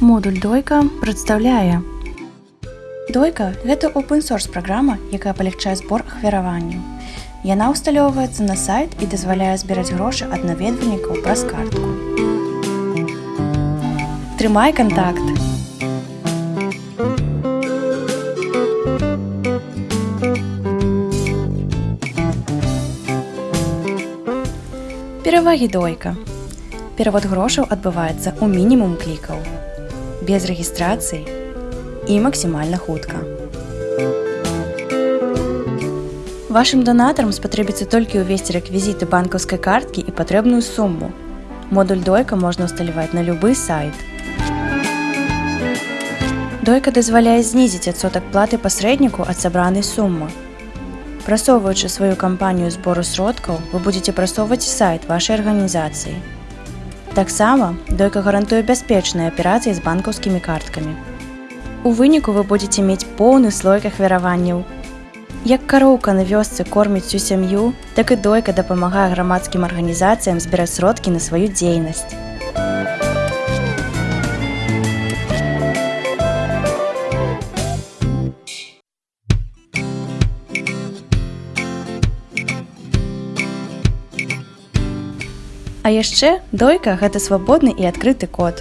Модуль дойка прадстаўляе. Дойка гэта open-source праграма, якая палягчае збор ахвяраванняў. Яна ўсталёўваецца на сайт і дазваляе збіраць грошы ад наведвальнікаў праз картку. Трымай кантакт. Перавагі дойка. Перавод грошаў адбываецца ў мінімум клікаў, без рэгістрацыі і максімальна хутка. Вашым донатарам спатрэбіцца толькі ўвесці рэквізіты банкаўскай карткі і патрэбную суму. Модуль дойка можна ўсталяваць на любы сайт. Дойка дазваляе знізіць адсотак платы пасрэдніку ад сабранай сумы. Прасоўваючы сваю кампанію збору сродкаў, вы будзеце прасоўваць сайт вашай арганізацыі. Таксама дойка гарантуе бяспечныя аперацыі з банкаўскімі карткамі. У выніку вы будзеце мець поўны слой ахвяраванняў. Як кароўка на вёсцы корміць всю сям'ю, так і дойка дапамагае грамадскім арганізацыям збіраць сродкі на сваю дзейнасць. А яшчэ дойка гэта свабодны і адкрыты код.